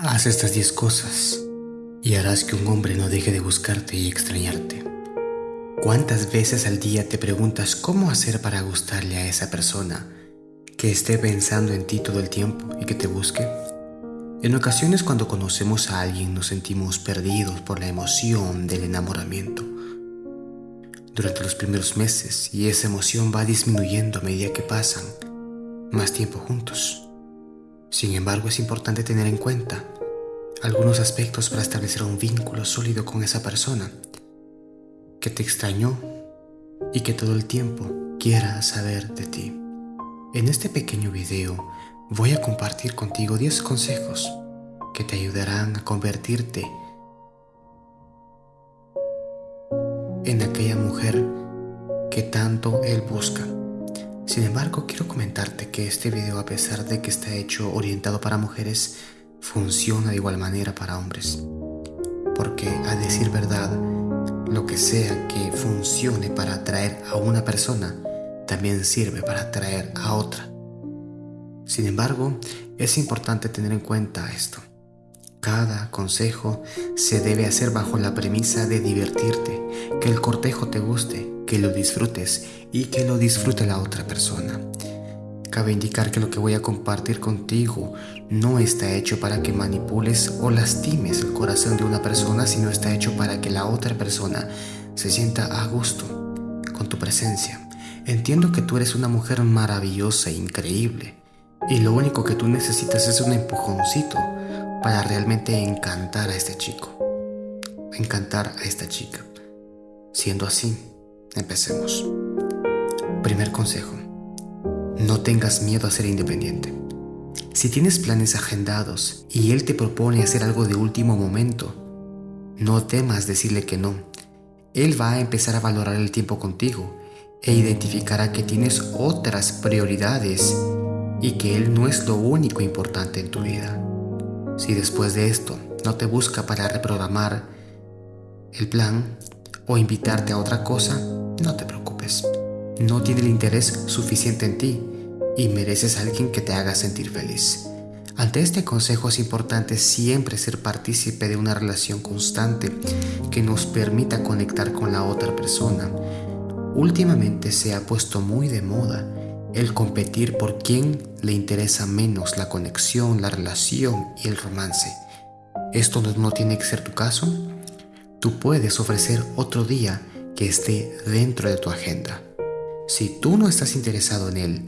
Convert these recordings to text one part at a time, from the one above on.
Haz estas 10 cosas y harás que un hombre no deje de buscarte y extrañarte. ¿Cuántas veces al día te preguntas cómo hacer para gustarle a esa persona que esté pensando en ti todo el tiempo y que te busque? En ocasiones cuando conocemos a alguien nos sentimos perdidos por la emoción del enamoramiento. Durante los primeros meses y esa emoción va disminuyendo a medida que pasan más tiempo juntos. Sin embargo, es importante tener en cuenta algunos aspectos para establecer un vínculo sólido con esa persona que te extrañó y que todo el tiempo quiera saber de ti. En este pequeño video voy a compartir contigo 10 consejos que te ayudarán a convertirte en aquella mujer que tanto él busca. Sin embargo, quiero comentarte que este video, a pesar de que está hecho orientado para mujeres, funciona de igual manera para hombres. Porque, a decir verdad, lo que sea que funcione para atraer a una persona, también sirve para atraer a otra. Sin embargo, es importante tener en cuenta esto. Cada consejo se debe hacer bajo la premisa de divertirte, que el cortejo te guste, que lo disfrutes y que lo disfrute la otra persona. Cabe indicar que lo que voy a compartir contigo no está hecho para que manipules o lastimes el corazón de una persona, sino está hecho para que la otra persona se sienta a gusto con tu presencia. Entiendo que tú eres una mujer maravillosa e increíble y lo único que tú necesitas es un empujoncito para realmente encantar a este chico, encantar a esta chica. Siendo así, empecemos. Primer consejo. No tengas miedo a ser independiente. Si tienes planes agendados y él te propone hacer algo de último momento, no temas decirle que no. Él va a empezar a valorar el tiempo contigo e identificará que tienes otras prioridades y que él no es lo único importante en tu vida. Si después de esto no te busca para reprogramar el plan o invitarte a otra cosa, no te preocupes. No tiene el interés suficiente en ti y mereces a alguien que te haga sentir feliz. Ante este consejo es importante siempre ser partícipe de una relación constante que nos permita conectar con la otra persona. Últimamente se ha puesto muy de moda el competir por quién le interesa menos la conexión, la relación y el romance. ¿Esto no, tiene que ser tu caso? Tú puedes ofrecer otro día que esté dentro de tu agenda. Si tú no estás interesado en él,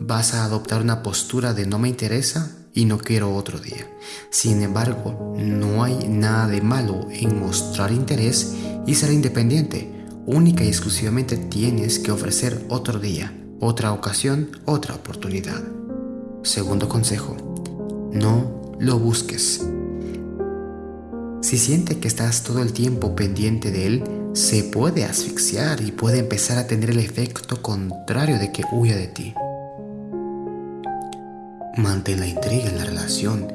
vas a adoptar una postura de no me interesa y no quiero otro día. Sin embargo, no hay nada de malo en mostrar interés y ser independiente. Única y exclusivamente tienes que ofrecer otro día otra ocasión, otra oportunidad. Segundo consejo, no lo busques. Si siente que estás todo el tiempo pendiente de él, se puede asfixiar y puede empezar a tener el efecto contrario de que huya de ti. Mantén la intriga en la relación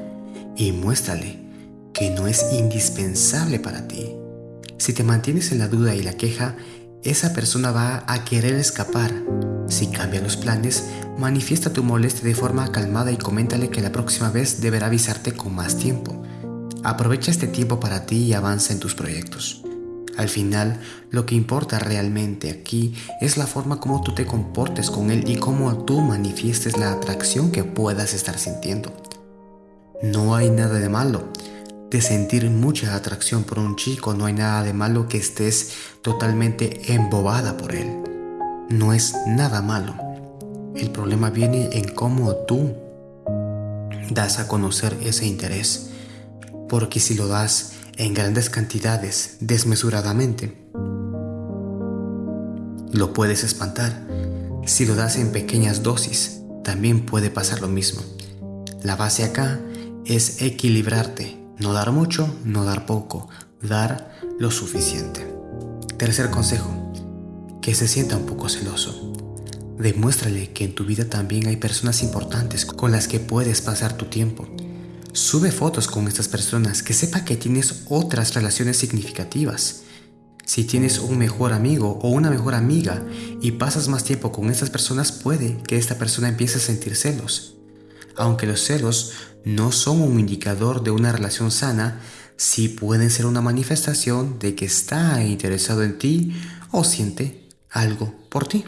y muéstrale que no es indispensable para ti. Si te mantienes en la duda y la queja, esa persona va a querer escapar si cambia los planes, manifiesta tu molestia de forma calmada y coméntale que la próxima vez deberá avisarte con más tiempo. Aprovecha este tiempo para ti y avanza en tus proyectos. Al final, lo que importa realmente aquí es la forma como tú te comportes con él y cómo tú manifiestes la atracción que puedas estar sintiendo. No hay nada de malo de sentir mucha atracción por un chico, no hay nada de malo que estés totalmente embobada por él no es nada malo. El problema viene en cómo tú das a conocer ese interés. Porque si lo das en grandes cantidades, desmesuradamente, lo puedes espantar. Si lo das en pequeñas dosis, también puede pasar lo mismo. La base acá es equilibrarte, no dar mucho, no dar poco, dar lo suficiente. Tercer consejo, que se sienta un poco celoso. Demuéstrale que en tu vida también hay personas importantes con las que puedes pasar tu tiempo. Sube fotos con estas personas, que sepa que tienes otras relaciones significativas. Si tienes un mejor amigo o una mejor amiga y pasas más tiempo con estas personas, puede que esta persona empiece a sentir celos. Aunque los celos no son un indicador de una relación sana, sí pueden ser una manifestación de que está interesado en ti o siente algo por ti.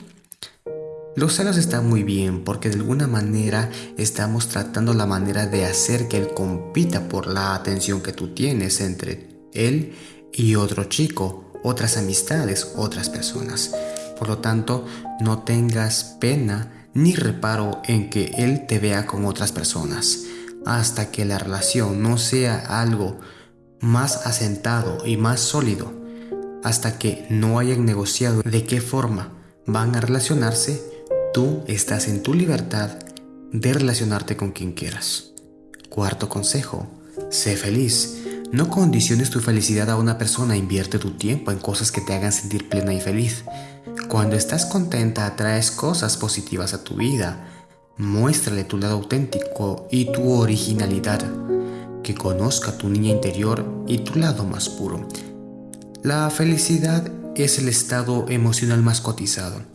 Los celos están muy bien porque de alguna manera estamos tratando la manera de hacer que él compita por la atención que tú tienes entre él y otro chico, otras amistades, otras personas. Por lo tanto, no tengas pena ni reparo en que él te vea con otras personas. Hasta que la relación no sea algo más asentado y más sólido, hasta que no hayan negociado de qué forma van a relacionarse, tú estás en tu libertad de relacionarte con quien quieras. Cuarto consejo, sé feliz. No condiciones tu felicidad a una persona, invierte tu tiempo en cosas que te hagan sentir plena y feliz. Cuando estás contenta atraes cosas positivas a tu vida. Muéstrale tu lado auténtico y tu originalidad. Que conozca tu niña interior y tu lado más puro. La felicidad es el estado emocional más cotizado.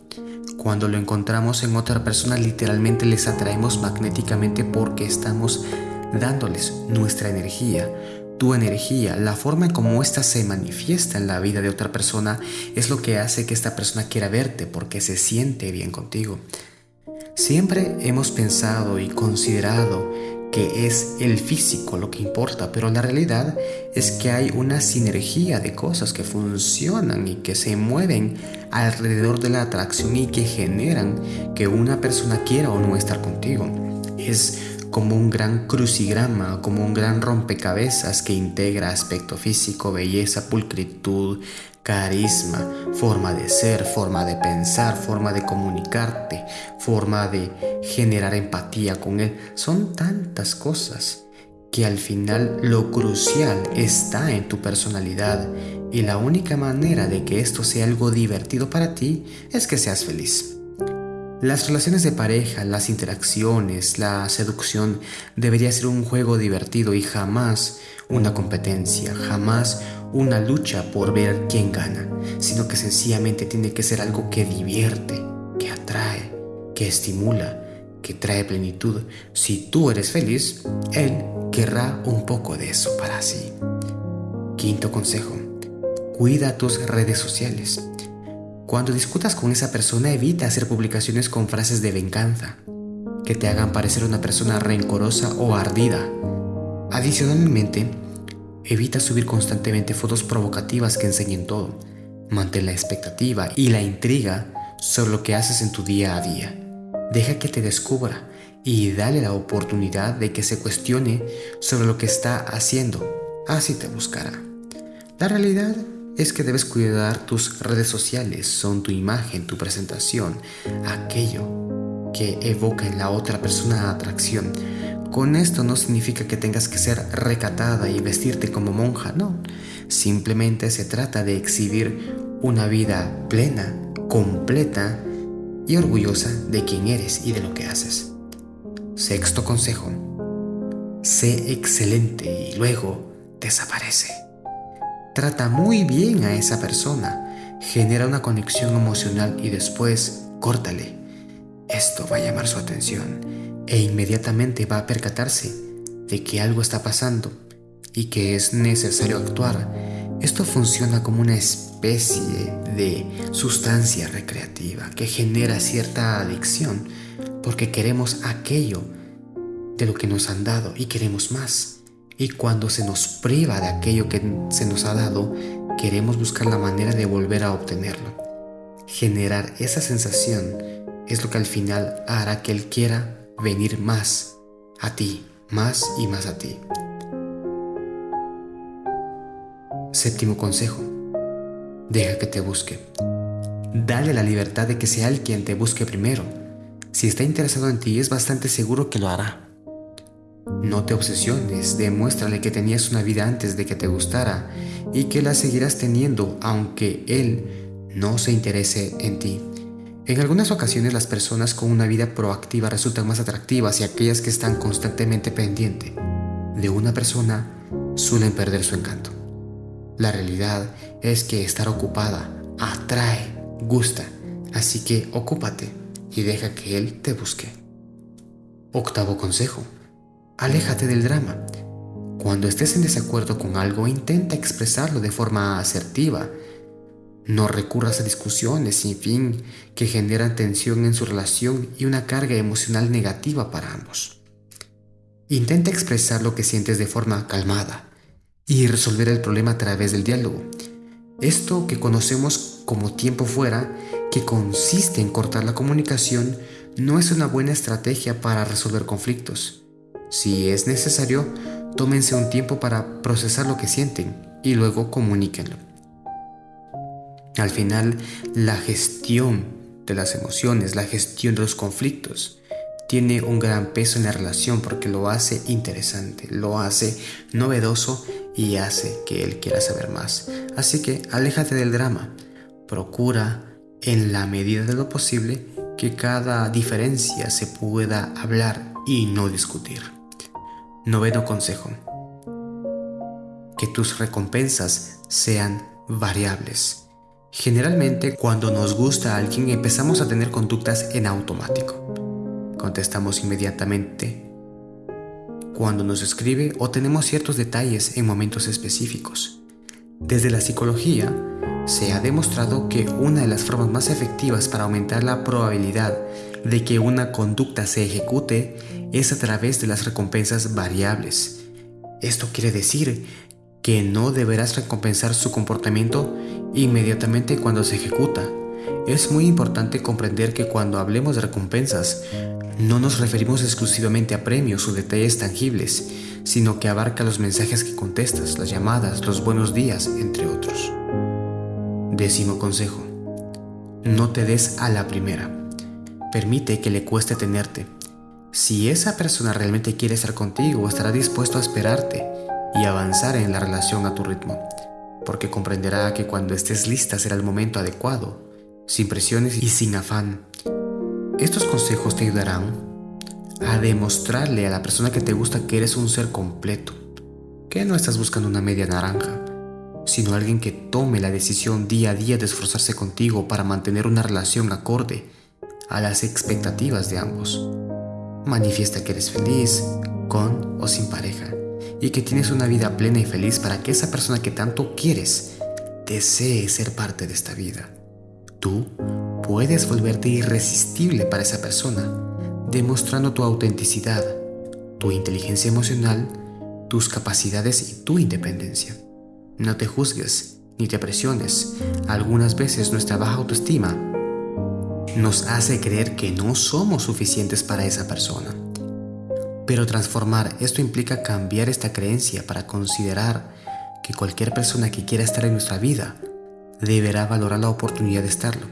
Cuando lo encontramos en otra persona literalmente les atraemos magnéticamente porque estamos dándoles nuestra energía, tu energía, la forma en cómo ésta se manifiesta en la vida de otra persona es lo que hace que esta persona quiera verte porque se siente bien contigo. Siempre hemos pensado y considerado que es el físico lo que importa, pero la realidad es que hay una sinergia de cosas que funcionan y que se mueven alrededor de la atracción y que generan que una persona quiera o no estar contigo. Es como un gran crucigrama, como un gran rompecabezas que integra aspecto físico, belleza, pulcritud, carisma, forma de ser, forma de pensar, forma de comunicarte, forma de generar empatía con él. Son tantas cosas que al final lo crucial está en tu personalidad y la única manera de que esto sea algo divertido para ti es que seas feliz. Las relaciones de pareja, las interacciones, la seducción debería ser un juego divertido y jamás una competencia, jamás una lucha por ver quién gana, sino que sencillamente tiene que ser algo que divierte, que atrae, que estimula, que trae plenitud. Si tú eres feliz, él querrá un poco de eso para sí. Quinto consejo, cuida tus redes sociales. Cuando discutas con esa persona, evita hacer publicaciones con frases de venganza, que te hagan parecer una persona rencorosa o ardida. Adicionalmente, evita subir constantemente fotos provocativas que enseñen todo. Mantén la expectativa y la intriga sobre lo que haces en tu día a día. Deja que te descubra y dale la oportunidad de que se cuestione sobre lo que está haciendo. Así te buscará. La realidad es que debes cuidar tus redes sociales, son tu imagen, tu presentación, aquello que evoca en la otra persona atracción. Con esto no significa que tengas que ser recatada y vestirte como monja, no. Simplemente se trata de exhibir una vida plena, completa y orgullosa de quién eres y de lo que haces. Sexto consejo. Sé excelente y luego desaparece. Trata muy bien a esa persona, genera una conexión emocional y después córtale. Esto va a llamar su atención e inmediatamente va a percatarse de que algo está pasando y que es necesario actuar. Esto funciona como una especie de sustancia recreativa que genera cierta adicción porque queremos aquello de lo que nos han dado y queremos más. Y cuando se nos priva de aquello que se nos ha dado, queremos buscar la manera de volver a obtenerlo. Generar esa sensación es lo que al final hará que Él quiera venir más a ti, más y más a ti. Séptimo consejo. Deja que te busque. Dale la libertad de que sea Él quien te busque primero. Si está interesado en ti, es bastante seguro que lo hará. No te obsesiones, demuéstrale que tenías una vida antes de que te gustara y que la seguirás teniendo aunque él no se interese en ti. En algunas ocasiones las personas con una vida proactiva resultan más atractivas y aquellas que están constantemente pendiente de una persona suelen perder su encanto. La realidad es que estar ocupada atrae, gusta, así que ocúpate y deja que él te busque. Octavo consejo. Aléjate del drama. Cuando estés en desacuerdo con algo, intenta expresarlo de forma asertiva. No recurras a discusiones sin fin que generan tensión en su relación y una carga emocional negativa para ambos. Intenta expresar lo que sientes de forma calmada y resolver el problema a través del diálogo. Esto que conocemos como tiempo fuera, que consiste en cortar la comunicación, no es una buena estrategia para resolver conflictos. Si es necesario, tómense un tiempo para procesar lo que sienten y luego comuníquenlo. Al final, la gestión de las emociones, la gestión de los conflictos, tiene un gran peso en la relación porque lo hace interesante, lo hace novedoso y hace que él quiera saber más. Así que aléjate del drama, procura en la medida de lo posible que cada diferencia se pueda hablar y no discutir. Noveno consejo. Que tus recompensas sean variables. Generalmente cuando nos gusta a alguien empezamos a tener conductas en automático. Contestamos inmediatamente cuando nos escribe o tenemos ciertos detalles en momentos específicos. Desde la psicología, se ha demostrado que una de las formas más efectivas para aumentar la probabilidad de que una conducta se ejecute es a través de las recompensas variables. Esto quiere decir que no deberás recompensar su comportamiento inmediatamente cuando se ejecuta. Es muy importante comprender que cuando hablemos de recompensas, no nos referimos exclusivamente a premios o detalles tangibles, sino que abarca los mensajes que contestas, las llamadas, los buenos días, entre otros. Décimo consejo. No te des a la primera. Permite que le cueste tenerte. Si esa persona realmente quiere estar contigo, estará dispuesto a esperarte y avanzar en la relación a tu ritmo, porque comprenderá que cuando estés lista será el momento adecuado, sin presiones y sin afán. Estos consejos te ayudarán a demostrarle a la persona que te gusta que eres un ser completo, que no estás buscando una media naranja, sino alguien que tome la decisión día a día de esforzarse contigo para mantener una relación acorde a las expectativas de ambos. Manifiesta que eres feliz, con o sin pareja, y que tienes una vida plena y feliz para que esa persona que tanto quieres desee ser parte de esta vida. Tú puedes volverte irresistible para esa persona, demostrando tu autenticidad, tu inteligencia emocional, tus capacidades y tu independencia. No te juzgues ni te presiones. Algunas veces nuestra baja autoestima nos hace creer que no somos suficientes para esa persona. Pero transformar esto implica cambiar esta creencia para considerar que cualquier persona que quiera estar en nuestra vida deberá valorar la oportunidad de estarlo,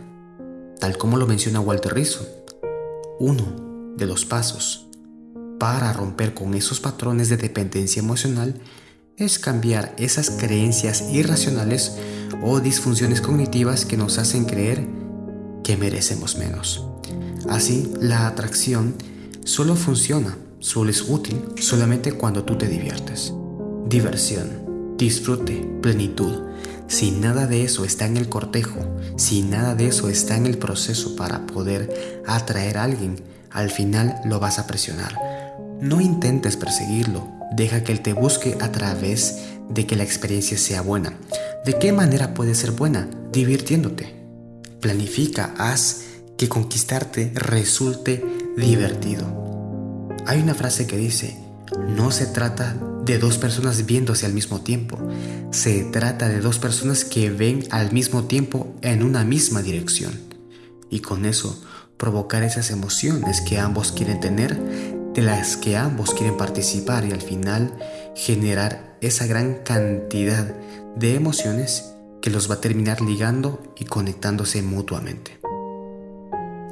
tal como lo menciona Walter Rizzo. Uno de los pasos para romper con esos patrones de dependencia emocional es cambiar esas creencias irracionales o disfunciones cognitivas que nos hacen creer que merecemos menos. Así, la atracción solo funciona, solo es útil solamente cuando tú te diviertes. Diversión, disfrute, plenitud. Si nada de eso está en el cortejo, si nada de eso está en el proceso para poder atraer a alguien, al final lo vas a presionar. No intentes perseguirlo, Deja que Él te busque a través de que la experiencia sea buena. ¿De qué manera puede ser buena? Divirtiéndote. Planifica, haz que conquistarte resulte divertido. Hay una frase que dice, no se trata de dos personas viéndose al mismo tiempo, se trata de dos personas que ven al mismo tiempo en una misma dirección. Y con eso, provocar esas emociones que ambos quieren tener de las que ambos quieren participar y al final generar esa gran cantidad de emociones que los va a terminar ligando y conectándose mutuamente.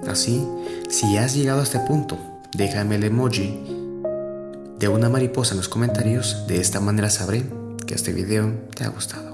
Así, si has llegado a este punto, déjame el emoji de una mariposa en los comentarios, de esta manera sabré que este video te ha gustado.